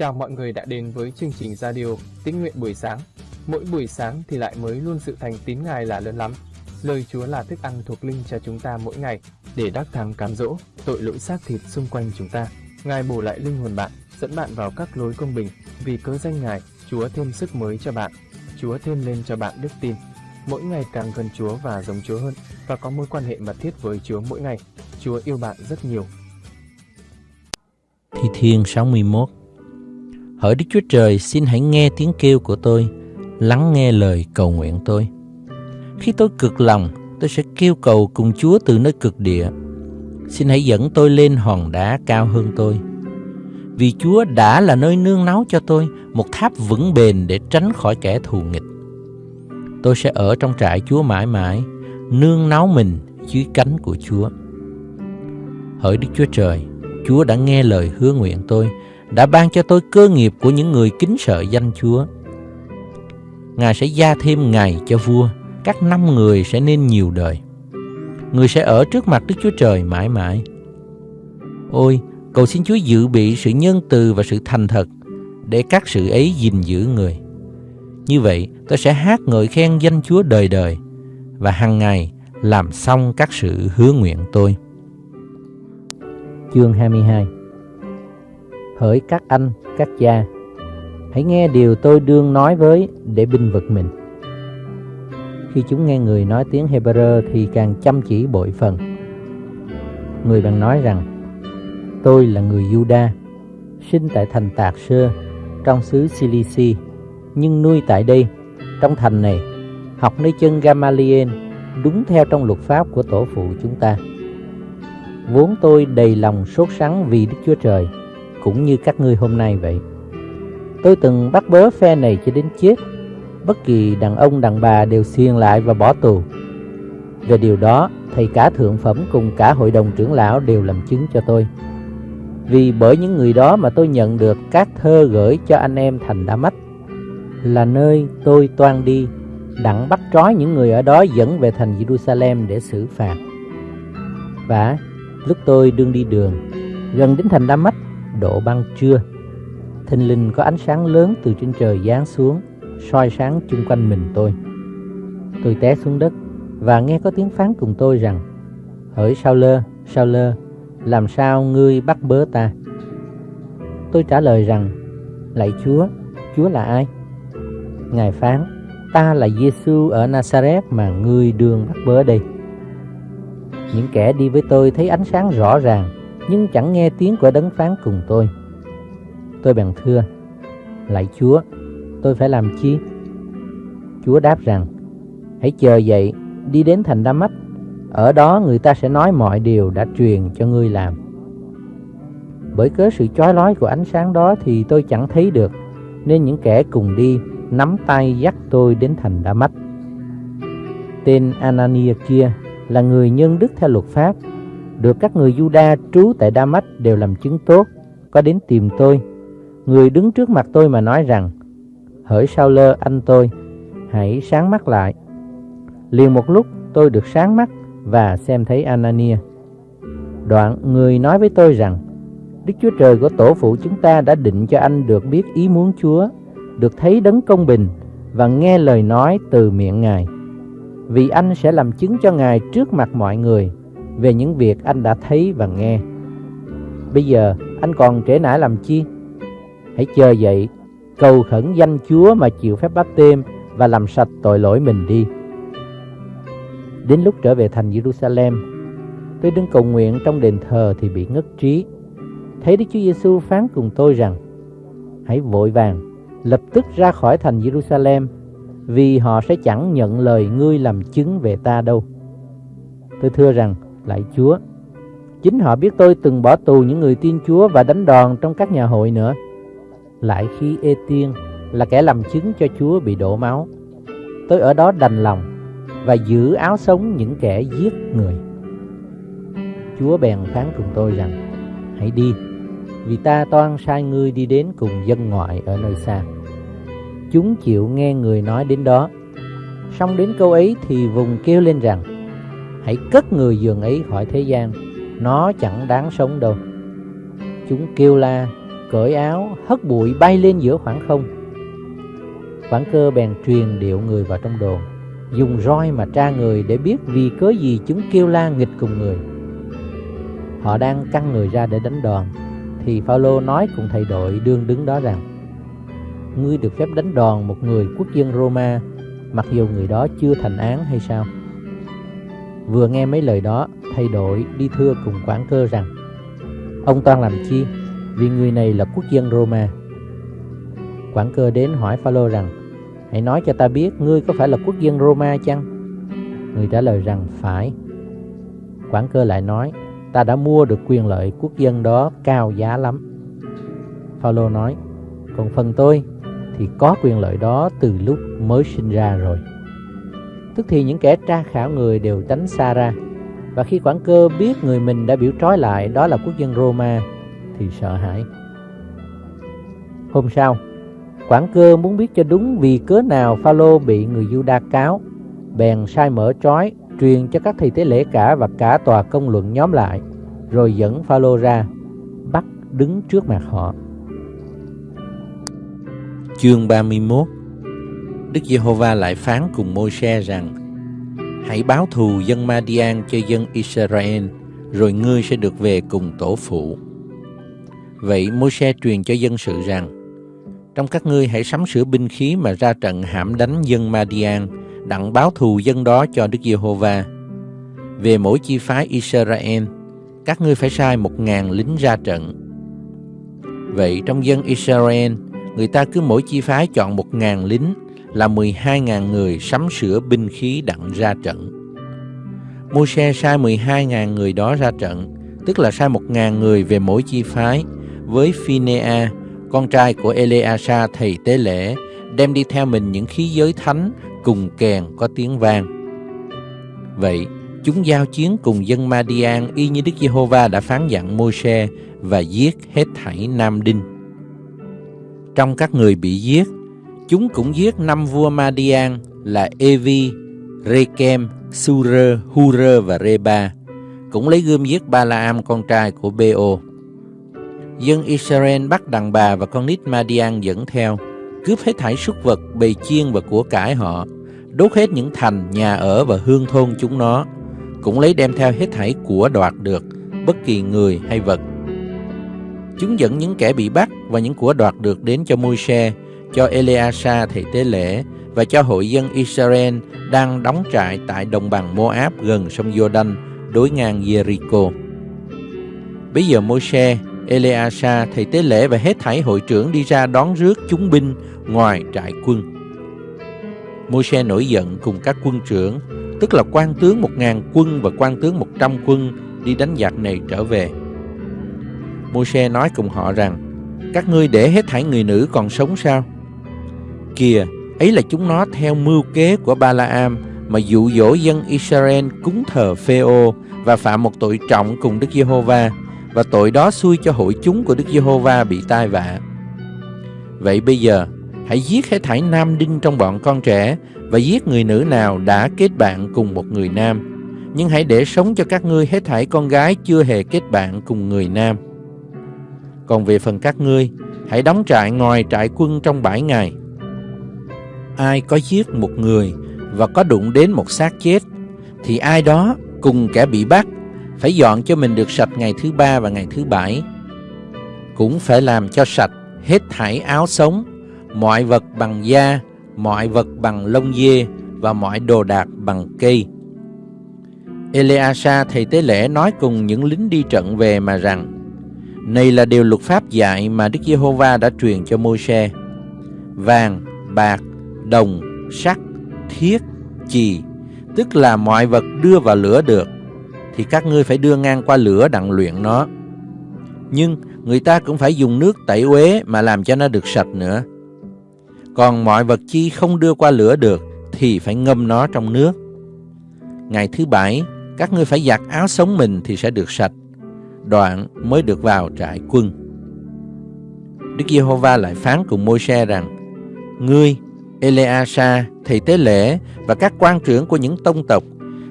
Chào mọi người đã đến với chương trình radio Tín nguyện buổi sáng. Mỗi buổi sáng thì lại mới luôn sự thành tín Ngài là lớn lắm. Lời Chúa là thức ăn thuộc linh cho chúng ta mỗi ngày để đắc thắng cám dỗ tội lỗi xác thịt xung quanh chúng ta. Ngài bổ lại linh hồn bạn, dẫn bạn vào các lối công bình. Vì cớ danh Ngài, Chúa thêm sức mới cho bạn. Chúa thêm lên cho bạn đức tin. Mỗi ngày càng gần Chúa và giống Chúa hơn và có mối quan hệ mật thiết với Chúa mỗi ngày. Chúa yêu bạn rất nhiều. Thi Thiên 61 Hỡi Đức Chúa Trời, xin hãy nghe tiếng kêu của tôi, lắng nghe lời cầu nguyện tôi. Khi tôi cực lòng, tôi sẽ kêu cầu cùng Chúa từ nơi cực địa. Xin hãy dẫn tôi lên hòn đá cao hơn tôi. Vì Chúa đã là nơi nương náu cho tôi, một tháp vững bền để tránh khỏi kẻ thù nghịch. Tôi sẽ ở trong trại Chúa mãi mãi, nương náu mình dưới cánh của Chúa. Hỡi Đức Chúa Trời, Chúa đã nghe lời hứa nguyện tôi, đã ban cho tôi cơ nghiệp của những người kính sợ danh Chúa. Ngài sẽ gia thêm ngày cho vua, các năm người sẽ nên nhiều đời. Người sẽ ở trước mặt Đức Chúa Trời mãi mãi. Ôi, cầu xin Chúa dự bị sự nhân từ và sự thành thật để các sự ấy gìn giữ người. Như vậy, tôi sẽ hát ngợi khen danh Chúa đời đời và hàng ngày làm xong các sự hứa nguyện tôi. Chương 22 Hỡi các anh, các cha, hãy nghe điều tôi đương nói với để binh vực mình. Khi chúng nghe người nói tiếng Hebrew thì càng chăm chỉ bội phần. Người bạn nói rằng, tôi là người Juda, sinh tại thành Tạc Sơ, trong xứ Cilici, nhưng nuôi tại đây, trong thành này, học nơi chân Gamaliel, đúng theo trong luật pháp của tổ phụ chúng ta. Vốn tôi đầy lòng sốt sắng vì Đức Chúa Trời, cũng như các ngươi hôm nay vậy. Tôi từng bắt bớ phe này cho đến chết, bất kỳ đàn ông đàn bà đều xiên lại và bỏ tù. Về điều đó, thầy cả thượng phẩm cùng cả hội đồng trưởng lão đều làm chứng cho tôi. Vì bởi những người đó mà tôi nhận được các thơ gửi cho anh em thành Đa Mách, là nơi tôi toan đi, đặng bắt trói những người ở đó dẫn về thành Jerusalem để xử phạt. Và lúc tôi đương đi đường, gần đến thành Đa Mách, độ băng trưa, thình lình có ánh sáng lớn từ trên trời giáng xuống, soi sáng chung quanh mình tôi. Tôi té xuống đất và nghe có tiếng phán cùng tôi rằng, Hỡi sao lơ, sao lơ, làm sao ngươi bắt bớ ta? Tôi trả lời rằng, Lạy Chúa, Chúa là ai? Ngài phán, ta là Giêsu ở Nazareth mà ngươi đường bắt bớ đây. Những kẻ đi với tôi thấy ánh sáng rõ ràng, nhưng chẳng nghe tiếng của đấng phán cùng tôi. Tôi bèn thưa, Lạy Chúa, tôi phải làm chi? Chúa đáp rằng, hãy chờ dậy, đi đến thành Đa Mách, ở đó người ta sẽ nói mọi điều đã truyền cho ngươi làm. Bởi cớ sự chói lói của ánh sáng đó thì tôi chẳng thấy được, nên những kẻ cùng đi nắm tay dắt tôi đến thành Đa Mách. Tên Anania kia là người nhân đức theo luật pháp, được các người Juda trú tại Đa Mách đều làm chứng tốt, có đến tìm tôi. Người đứng trước mặt tôi mà nói rằng, hỡi sao lơ anh tôi, hãy sáng mắt lại. Liền một lúc tôi được sáng mắt và xem thấy Anania. Đoạn người nói với tôi rằng, Đức Chúa Trời của tổ phụ chúng ta đã định cho anh được biết ý muốn Chúa, được thấy đấng công bình và nghe lời nói từ miệng Ngài. Vì anh sẽ làm chứng cho Ngài trước mặt mọi người về những việc anh đã thấy và nghe. Bây giờ anh còn trễ nải làm chi? Hãy chờ dậy, cầu khẩn danh Chúa mà chịu phép báp têm và làm sạch tội lỗi mình đi. Đến lúc trở về thành Jerusalem, tôi đứng cầu nguyện trong đền thờ thì bị ngất trí. Thấy Đức Chúa Giêsu phán cùng tôi rằng: Hãy vội vàng lập tức ra khỏi thành Jerusalem, vì họ sẽ chẳng nhận lời ngươi làm chứng về ta đâu. Tôi thưa rằng, lại Chúa, chính họ biết tôi từng bỏ tù những người tin Chúa và đánh đòn trong các nhà hội nữa. Lại khi Ê Tiên là kẻ làm chứng cho Chúa bị đổ máu, tôi ở đó đành lòng và giữ áo sống những kẻ giết người. Chúa bèn phán cùng tôi rằng, hãy đi, vì ta toan sai ngươi đi đến cùng dân ngoại ở nơi xa. Chúng chịu nghe người nói đến đó. Xong đến câu ấy thì vùng kêu lên rằng, hãy cất người giường ấy khỏi thế gian, nó chẳng đáng sống đâu. Chúng kêu la, cởi áo, hất bụi bay lên giữa khoảng không. Quảng cơ bèn truyền điệu người vào trong đồn, dùng roi mà tra người để biết vì cớ gì chúng kêu la nghịch cùng người. Họ đang căng người ra để đánh đòn, thì Phaolô nói cùng thầy đội đương đứng đó rằng: Ngươi được phép đánh đòn một người quốc dân Roma, mặc dù người đó chưa thành án hay sao? Vừa nghe mấy lời đó, thay đổi đi thưa cùng quản cơ rằng: Ông toan làm chi? Vì người này là quốc dân Roma. Quản cơ đến hỏi Phaolô rằng: Hãy nói cho ta biết ngươi có phải là quốc dân Roma chăng? Người trả lời rằng phải. Quản cơ lại nói: Ta đã mua được quyền lợi quốc dân đó cao giá lắm. Phaolô nói: Còn phần tôi thì có quyền lợi đó từ lúc mới sinh ra rồi. Tức thì những kẻ tra khảo người đều tránh xa ra. Và khi quản cơ biết người mình đã biểu trói lại đó là quốc dân Roma thì sợ hãi. Hôm sau, quản cơ muốn biết cho đúng vì cớ nào Phaolô bị người Juda cáo, bèn sai mở trói, truyền cho các thầy tế lễ cả và cả tòa công luận nhóm lại, rồi dẫn Phaolô ra, bắt đứng trước mặt họ. Chương 31 Đức Giê-hô-va lại phán cùng Môi-se rằng Hãy báo thù dân Madian cho dân Israel, rồi ngươi sẽ được về cùng tổ phụ. Vậy Môi-se truyền cho dân sự rằng Trong các ngươi hãy sắm sửa binh khí mà ra trận hãm đánh dân Madian, đặng báo thù dân đó cho Đức Giê-hô-va. Về mỗi chi phái Israel, các ngươi phải sai một ngàn lính ra trận. Vậy trong dân Israel, người ta cứ mỗi chi phái chọn một ngàn lính là mười hai ngàn người sắm sửa binh khí đặng ra trận. Môi-se sai mười hai ngàn người đó ra trận, tức là sai một ngàn người về mỗi chi phái, với Phinea, con trai của Eleasa thầy tế lễ, đem đi theo mình những khí giới thánh cùng kèn có tiếng vang. Vậy, chúng giao chiến cùng dân Madian y như Đức Giê-hô-va đã phán dặn Môi-se và giết hết thảy Nam Đinh. Trong các người bị giết, chúng cũng giết năm vua Madian là Evi, Rekem, Surer, Hurer và Reba, cũng lấy gươm giết Balaam con trai của Beo. Dân Israel bắt đàn bà và con nít Madian dẫn theo, cướp hết thảy súc vật, bầy chiên và của cải họ, đốt hết những thành, nhà ở và hương thôn chúng nó, cũng lấy đem theo hết thảy của đoạt được, bất kỳ người hay vật. Chúng dẫn những kẻ bị bắt và những của đoạt được đến cho Môi-se, cho Eleasa thầy tế lễ và cho hội dân Israel đang đóng trại tại đồng bằng Moab gần sông Jordan đối ngang Jericho. Bây giờ Môi-se, Eleasa thầy tế lễ và hết thảy hội trưởng đi ra đón rước chúng binh ngoài trại quân. Môi-se nổi giận cùng các quân trưởng, tức là quan tướng một ngàn quân và quan tướng một trăm quân đi đánh giặc này trở về. Môi-se nói cùng họ rằng, các ngươi để hết thảy người nữ còn sống sao? Kìa, ấy là chúng nó theo mưu kế của Balaam mà dụ dỗ dân Israel cúng thờ Phêô và phạm một tội trọng cùng Đức Giê-hô-va và tội đó xui cho hội chúng của Đức Giê-hô-va bị tai vạ. Vậy bây giờ, hãy giết hết thảy nam đinh trong bọn con trẻ và giết người nữ nào đã kết bạn cùng một người nam. Nhưng hãy để sống cho các ngươi hết thảy con gái chưa hề kết bạn cùng người nam. Còn về phần các ngươi, hãy đóng trại ngoài trại quân trong bảy ngày. Ai có giết một người và có đụng đến một xác chết, thì ai đó cùng kẻ bị bắt phải dọn cho mình được sạch ngày thứ ba và ngày thứ bảy. Cũng phải làm cho sạch hết thảy áo sống, mọi vật bằng da, mọi vật bằng lông dê và mọi đồ đạc bằng cây. Eleasa thầy tế lễ nói cùng những lính đi trận về mà rằng này là điều luật pháp dạy mà Đức Giê-hô-va đã truyền cho Môi-se. Vàng, bạc, đồng, sắt, thiết, chì, tức là mọi vật đưa vào lửa được, thì các ngươi phải đưa ngang qua lửa đặng luyện nó. Nhưng người ta cũng phải dùng nước tẩy uế mà làm cho nó được sạch nữa. Còn mọi vật chi không đưa qua lửa được thì phải ngâm nó trong nước. Ngày thứ bảy, các ngươi phải giặt áo sống mình thì sẽ được sạch đoạn mới được vào trại quân. Đức Giê-hô-va lại phán cùng Môi-se rằng: Ngươi, Eleasa, thầy tế lễ và các quan trưởng của những tông tộc,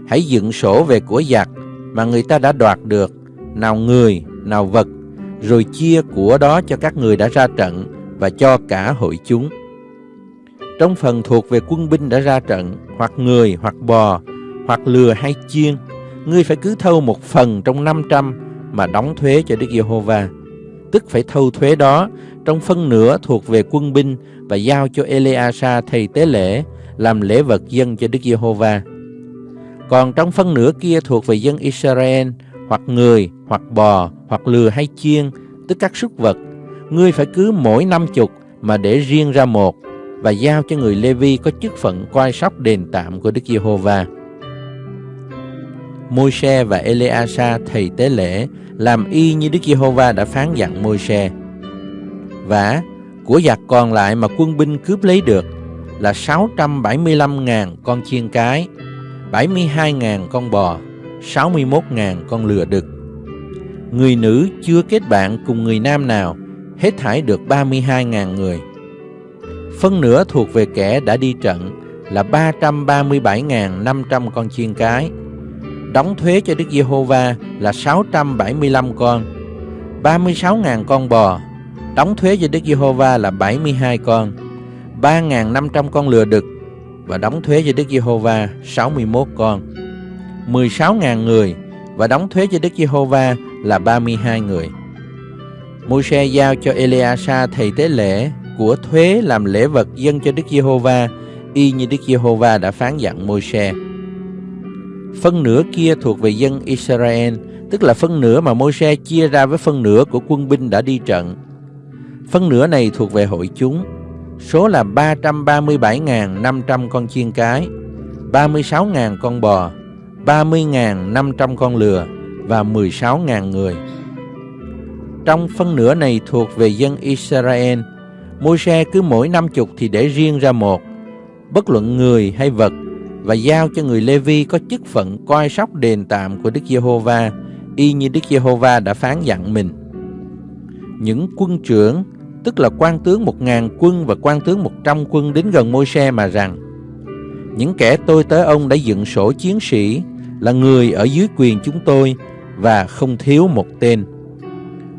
hãy dựng sổ về của giặc mà người ta đã đoạt được, nào người, nào vật, rồi chia của đó cho các người đã ra trận và cho cả hội chúng. Trong phần thuộc về quân binh đã ra trận, hoặc người, hoặc bò, hoặc lừa hay chiên, ngươi phải cứ thâu một phần trong 500 mà đóng thuế cho Đức Giê-hô-va. Tức phải thâu thuế đó trong phân nửa thuộc về quân binh và giao cho Eleasa thầy tế lễ làm lễ vật dân cho Đức Giê-hô-va. Còn trong phân nửa kia thuộc về dân Israel, hoặc người, hoặc bò, hoặc lừa hay chiên, tức các súc vật, ngươi phải cứ mỗi năm chục mà để riêng ra một và giao cho người Lê-vi có chức phận coi sóc đền tạm của Đức Giê-hô-va. Môi-se và Eleasa thầy tế lễ làm y như Đức Giê-hô-va đã phán dặn Môi-se. Và của giặc còn lại mà quân binh cướp lấy được là 675.000 con chiên cái, 72.000 con bò, 61.000 con lừa đực. Người nữ chưa kết bạn cùng người nam nào, hết thải được 32.000 người. Phân nửa thuộc về kẻ đã đi trận là 337.500 con chiên cái. Đóng thuế cho Đức Giê-hô-va là 675 con. 36.000 con bò. Đóng thuế cho Đức Giê-hô-va là 72 con. 3.500 con lừa đực và đóng thuế cho Đức Giê-hô-va 61 con. 16.000 người và đóng thuế cho Đức Giê-hô-va là 32 người. Môi-se giao cho Eleasa thầy tế lễ của thuế làm lễ vật dân cho Đức Giê-hô-va, y như Đức Giê-hô-va đã phán dặn Môi-se. Phân nửa kia thuộc về dân Israel, tức là phân nửa mà Môi-se chia ra với phân nửa của quân binh đã đi trận. Phân nửa này thuộc về hội chúng, số là 337.500 con chiên cái, 36.000 con bò, 30.500 con lừa và 16.000 người. Trong phân nửa này thuộc về dân Israel, Môi-se cứ mỗi năm chục thì để riêng ra một, bất luận người hay vật, và giao cho người Lê-vi có chức phận coi sóc đền tạm của Đức Giê-hô-va, y như Đức Giê-hô-va đã phán dặn mình. Những quân trưởng, tức là quan tướng một ngàn quân và quan tướng một trăm quân đến gần Môi-se mà rằng, những kẻ tôi tới ông đã dựng sổ chiến sĩ là người ở dưới quyền chúng tôi và không thiếu một tên.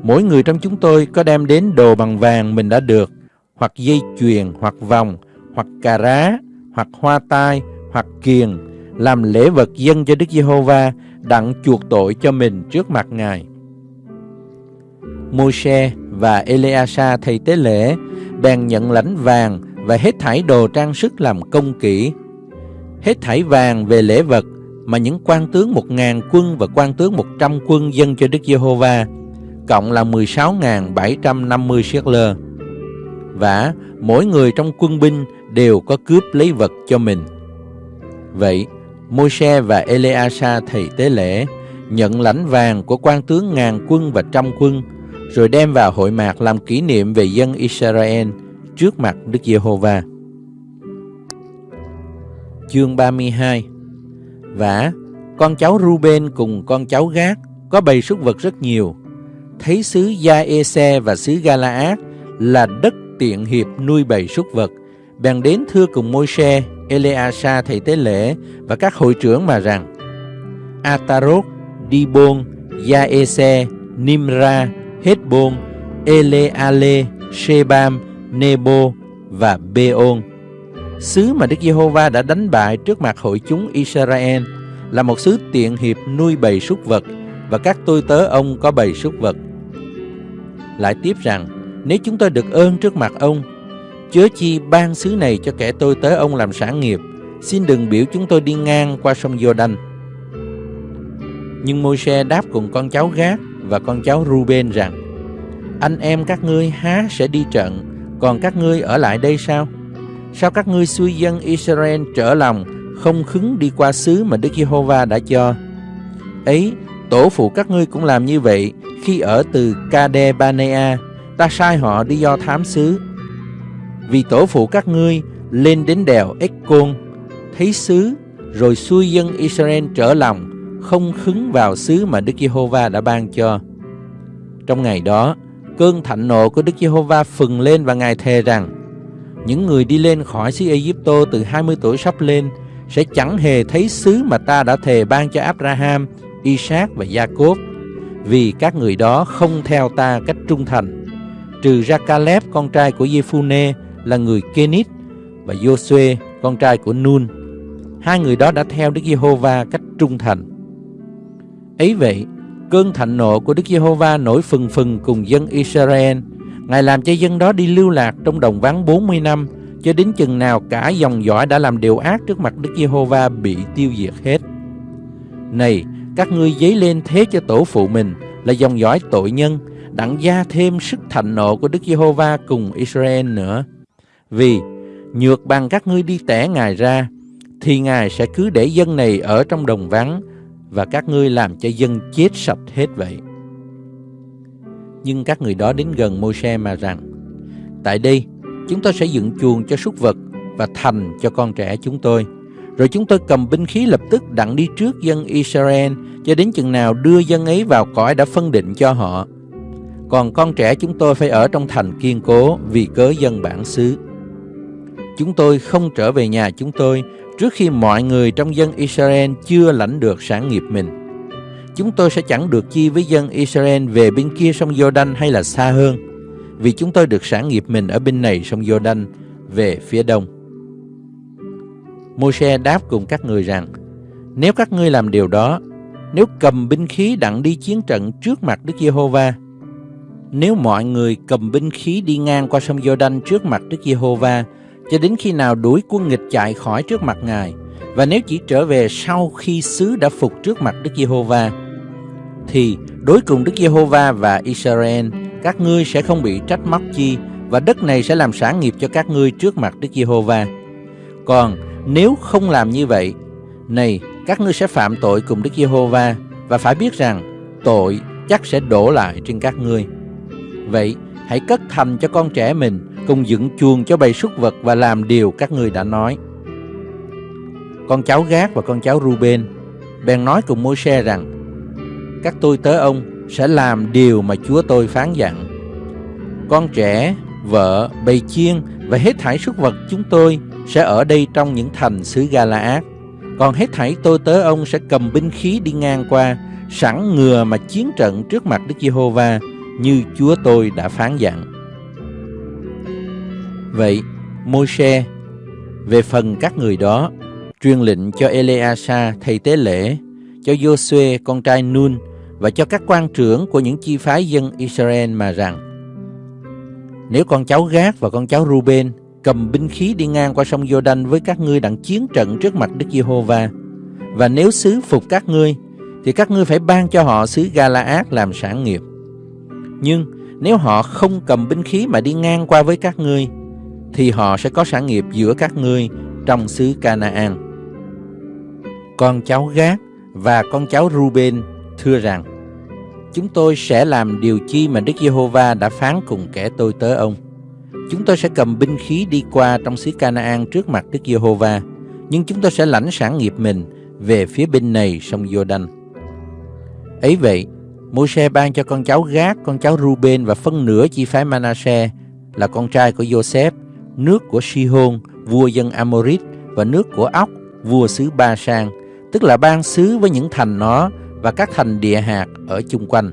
Mỗi người trong chúng tôi có đem đến đồ bằng vàng mình đã được, hoặc dây chuyền, hoặc vòng, hoặc cà rá, hoặc hoa tai, hoặc kiền, làm lễ vật dân cho Đức Giê-hô-va, đặng chuộc tội cho mình trước mặt Ngài. Môi-se và Eleasa thầy tế lễ bèn nhận lãnh vàng và hết thảy đồ trang sức làm công kỹ. Hết thảy vàng về lễ vật mà những quan tướng một ngàn quân và quan tướng một trăm quân dân cho Đức Giê-hô-va, cộng là 16.750 siết lơ. Và mỗi người trong quân binh đều có cướp lấy vật cho mình. Vậy, Môi-se và Eleasa thầy tế lễ nhận lãnh vàng của quan tướng ngàn quân và trăm quân, rồi đem vào hội mạc làm kỷ niệm về dân Israel trước mặt Đức Giê-hô-va. Chương 32 Và con cháu Ruben cùng con cháu Gác có bầy súc vật rất nhiều. Thấy xứ Gia-e-se và xứ Gala-át là đất tiện hiệp nuôi bầy súc vật, bèn đến thưa cùng Môi-se, Eleasa thầy tế lễ và các hội trưởng mà rằng Atarot, Dibon, Gia-e-se, Nimra, Hezbon, Eleale, Shebam, Nebo và Beon. Xứ mà Đức Giê-hô-va đã đánh bại trước mặt hội chúng Israel là một xứ tiện hiệp nuôi bầy súc vật và các tôi tớ ông có bầy súc vật. Lại tiếp rằng, nếu chúng tôi được ơn trước mặt ông, chớ chi ban xứ này cho kẻ tôi tới ông làm sản nghiệp, xin đừng biểu chúng tôi đi ngang qua sông Giô-đanh. Nhưng Môi-se đáp cùng con cháu gác và con cháu Ruben rằng, anh em các ngươi há sẽ đi trận, còn các ngươi ở lại đây sao? Sao các ngươi xuôi dân Israel trở lòng, không khứng đi qua xứ mà Đức Giê-hô-va đã cho? Ấy, tổ phụ các ngươi cũng làm như vậy khi ở từ Kade-banea, ta sai họ đi do thám xứ. Vì tổ phụ các ngươi lên đến đèo Ếch-côn, thấy xứ, rồi xuôi dân Israel trở lòng, không khứng vào xứ mà Đức Giê-hô-va đã ban cho. Trong ngày đó, cơn thạnh nộ của Đức Giê-hô-va phừng lên và Ngài thề rằng, những người đi lên khỏi xứ ai từ 20 tuổi sắp lên sẽ chẳng hề thấy xứ mà ta đã thề ban cho Abraham, Isaac và Jacob vì các người đó không theo ta cách trung thành, trừ ra Caleb con trai của Giê-phu-nê là người Kenit và Josue con trai của Nun. Hai người đó đã theo Đức Giê-hô-va cách trung thành. Ấy vậy, cơn thạnh nộ của Đức Giê-hô-va nổi phừng phừng cùng dân Israel. Ngài làm cho dân đó đi lưu lạc trong đồng vắng 40 năm, cho đến chừng nào cả dòng dõi đã làm điều ác trước mặt Đức Giê-hô-va bị tiêu diệt hết. Này, các ngươi dấy lên thế cho tổ phụ mình là dòng dõi tội nhân, đặng gia thêm sức thạnh nộ của Đức Giê-hô-va cùng Israel nữa. Vì nhược bằng các ngươi đi tẻ Ngài ra, thì Ngài sẽ cứ để dân này ở trong đồng vắng và các ngươi làm cho dân chết sạch hết vậy. Nhưng các người đó đến gần Môi-se mà rằng, Tại đây, chúng tôi sẽ dựng chuồng cho súc vật và thành cho con trẻ chúng tôi. Rồi chúng tôi cầm binh khí lập tức đặng đi trước dân Israel cho đến chừng nào đưa dân ấy vào cõi đã phân định cho họ. Còn con trẻ chúng tôi phải ở trong thành kiên cố vì cớ dân bản xứ. Chúng tôi không trở về nhà chúng tôi trước khi mọi người trong dân Israel chưa lãnh được sản nghiệp mình. Chúng tôi sẽ chẳng được chi với dân Israel về bên kia sông Jordan hay là xa hơn, vì chúng tôi được sản nghiệp mình ở bên này sông Jordan về phía đông. Môi-se đáp cùng các người rằng, nếu các ngươi làm điều đó, nếu cầm binh khí đặng đi chiến trận trước mặt Đức Giê-hô-va, nếu mọi người cầm binh khí đi ngang qua sông Giô-đanh trước mặt Đức Giê-hô-va cho đến khi nào đuổi quân nghịch chạy khỏi trước mặt Ngài, và nếu chỉ trở về sau khi xứ đã phục trước mặt Đức Giê-hô-va, thì đối cùng Đức Giê-hô-va và Israel, các ngươi sẽ không bị trách móc chi, và đất này sẽ làm sản nghiệp cho các ngươi trước mặt Đức Giê-hô-va. Còn nếu không làm như vậy, này, các ngươi sẽ phạm tội cùng Đức Giê-hô-va và phải biết rằng tội chắc sẽ đổ lại trên các ngươi. Vậy, hãy cất thành cho con trẻ mình cùng dựng chuồng cho bầy súc vật và làm điều các ngươi đã nói. Con cháu Gác và con cháu Ruben bèn nói cùng Môi-se rằng: Các tôi tớ ông sẽ làm điều mà Chúa tôi phán dặn. Con trẻ, vợ, bầy chiên và hết thảy súc vật chúng tôi sẽ ở đây trong những thành xứ Gala-át. Còn hết thảy tôi tớ ông sẽ cầm binh khí đi ngang qua, sẵn ngừa mà chiến trận trước mặt Đức Giê-hô-va như Chúa tôi đã phán dặn. Vậy, Môi-se về phần các người đó truyền lệnh cho Eleasa thầy tế lễ, cho Josué con trai Nun và cho các quan trưởng của những chi phái dân Israel mà rằng Nếu con cháu Gác và con cháu Ruben cầm binh khí đi ngang qua sông Giô-đanh với các ngươi đặng chiến trận trước mặt Đức Giê-hô-va và nếu xứ phục các ngươi thì các ngươi phải ban cho họ xứ Gala-át làm sản nghiệp. Nhưng nếu họ không cầm binh khí mà đi ngang qua với các ngươi thì họ sẽ có sản nghiệp giữa các ngươi trong xứ Canaan. Con cháu Gác và con cháu Ruben thưa rằng: Chúng tôi sẽ làm điều chi mà Đức Giê-hô-va đã phán cùng kẻ tôi tớ ông. Chúng tôi sẽ cầm binh khí đi qua trong xứ Canaan trước mặt Đức Giê-hô-va, nhưng chúng tôi sẽ lãnh sản nghiệp mình về phía bên này sông Giô-đanh. Ấy vậy, Môi-se ban cho con cháu Gác, con cháu Ruben và phân nửa chi phái Manasseh là con trai của Joseph, nước của Sihon, vua dân Amorit và nước của Ốc, vua xứ Ba Sang, tức là ban xứ với những thành nó và các thành địa hạt ở chung quanh.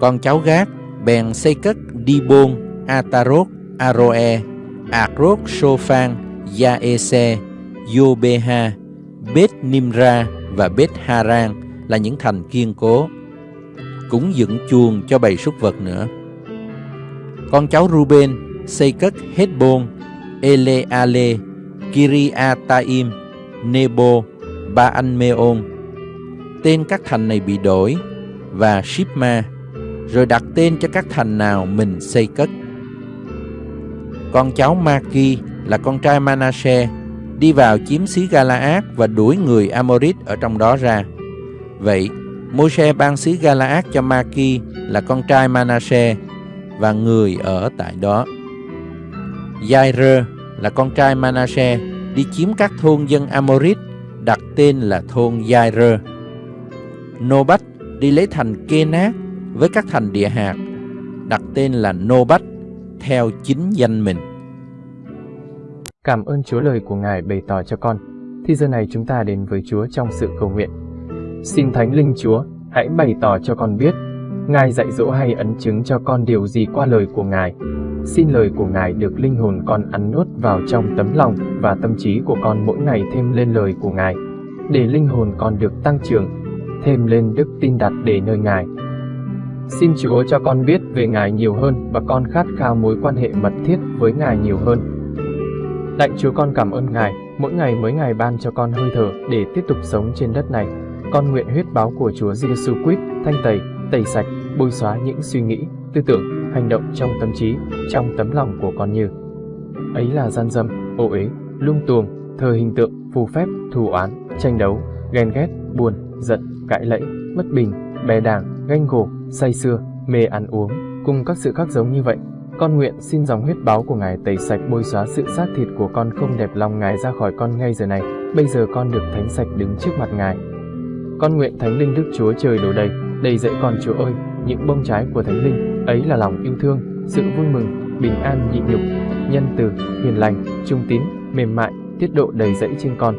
Con cháu Gác bèn xây cất Dibon, Atarot, Aroe, Akrot, Sophan, Yaese, Yobeha, Beth Nimra và Beth Haran là những thành kiên cố. Cũng dựng chuồng cho bầy súc vật nữa. Con cháu Ruben xây cất Hezbon, Eleale, Kiriataim, Nebo, ba anmeon Tên các thành này bị đổi và Shipma, rồi đặt tên cho các thành nào mình xây cất. Con cháu Maki là con trai Manasseh đi vào chiếm xứ Galaad và đuổi người Amorit ở trong đó ra. Vậy, Môi-se ban xứ Galaad cho Maki là con trai Manasseh và người ở tại đó. Jair là con trai Manasseh đi chiếm các thôn dân Amorit, đặt tên là thôn Jair. Nobat đi lấy thành Kenat với các thành địa hạt, đặt tên là Nobat, theo chính danh mình. Cảm ơn Chúa lời của Ngài bày tỏ cho con. Thì giờ này chúng ta đến với Chúa trong sự cầu nguyện. Xin Thánh Linh Chúa, hãy bày tỏ cho con biết. Ngài dạy dỗ hay ấn chứng cho con điều gì qua lời của Ngài. Xin lời của Ngài được linh hồn con ăn nuốt vào trong tấm lòng và tâm trí của con mỗi ngày thêm lên lời của Ngài, để linh hồn con được tăng trưởng, thêm lên đức tin đặt để nơi Ngài. Xin Chúa cho con biết về Ngài nhiều hơn và con khát khao mối quan hệ mật thiết với Ngài nhiều hơn. Lạy Chúa con cảm ơn Ngài, mỗi ngày mới Ngài ban cho con hơi thở để tiếp tục sống trên đất này. Con nguyện huyết báo của Chúa Giêsu Christ thanh tẩy, tẩy sạch, bôi xóa những suy nghĩ, tư tưởng, hành động trong tâm trí, trong tấm lòng của con như ấy là gian dâm, ô uế, lung tuồng, thờ hình tượng, phù phép, thù oán, tranh đấu, ghen ghét, buồn, giận, cãi lẫy, bất bình, bè đảng, ganh gổ, say xưa, mê ăn uống, cùng các sự khác giống như vậy. Con nguyện xin dòng huyết báo của Ngài tẩy sạch bôi xóa sự xác thịt của con không đẹp lòng Ngài ra khỏi con ngay giờ này. Bây giờ con được thánh sạch đứng trước mặt Ngài. Con nguyện Thánh Linh Đức Chúa Trời đổ đầy, đầy dậy con Chúa ơi, những bông trái của Thánh Linh, ấy là lòng yêu thương, sự vui mừng, bình an nhịn nhục, nhân từ, hiền lành, trung tín, mềm mại, tiết độ đầy dẫy trên con.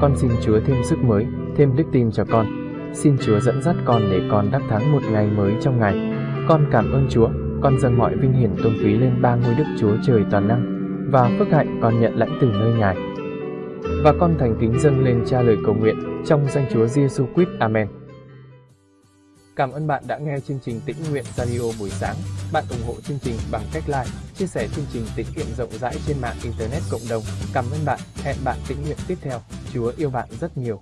Con xin Chúa thêm sức mới, thêm đức tin cho con. Xin Chúa dẫn dắt con để con đắc thắng một ngày mới trong ngày. Con cảm ơn Chúa, con dâng mọi vinh hiển tôn quý lên ba ngôi Đức Chúa Trời toàn năng và phước hạnh con nhận lãnh từ nơi Ngài. Và con thành kính dâng lên cha lời cầu nguyện trong danh Chúa Giêsu Christ. Amen. Cảm ơn bạn đã nghe chương trình Tĩnh Nguyện Radio buổi sáng. Bạn ủng hộ chương trình bằng cách like, chia sẻ chương trình tĩnh nguyện rộng rãi trên mạng Internet cộng đồng. Cảm ơn bạn. Hẹn bạn tĩnh nguyện tiếp theo. Chúa yêu bạn rất nhiều.